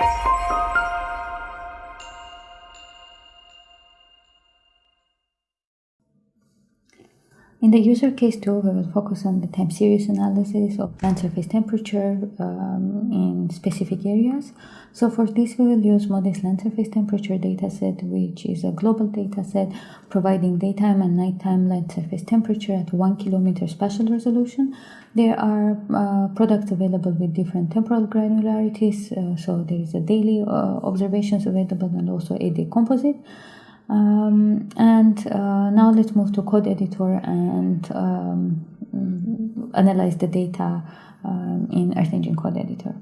Música In the user case tool, we will focus on the time series analysis of land surface temperature um, in specific areas. So for this, we will use MODIS land surface temperature dataset, which is a global dataset providing daytime and nighttime land surface temperature at one kilometer spatial resolution. There are uh, products available with different temporal granularities. Uh, so there is a daily uh, observations available and also a day composite. Um, and uh, now let's move to code editor and um, analyze the data um, in Earth Engine code editor.